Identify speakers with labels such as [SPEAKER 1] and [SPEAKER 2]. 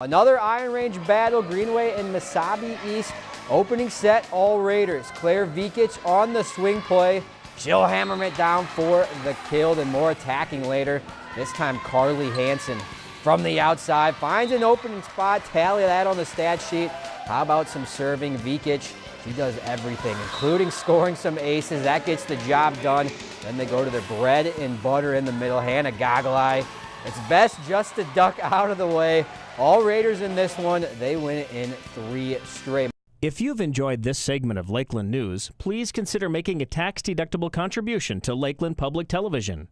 [SPEAKER 1] Another Iron Range battle, Greenway and Mesabi East. Opening set, all Raiders. Claire Vikic on the swing play. She'll hammer it down for the kill, and more attacking later. This time Carly Hansen from the outside finds an opening spot. Tally that on the stat sheet. How about some serving? Vikic, she does everything, including scoring some aces. That gets the job done. Then they go to their bread and butter in the middle. Hannah Gogolai. It's best just to duck out of the way. All Raiders in this one, they win in three straight.
[SPEAKER 2] If you've enjoyed this segment of Lakeland News, please consider making a tax-deductible contribution to Lakeland Public Television.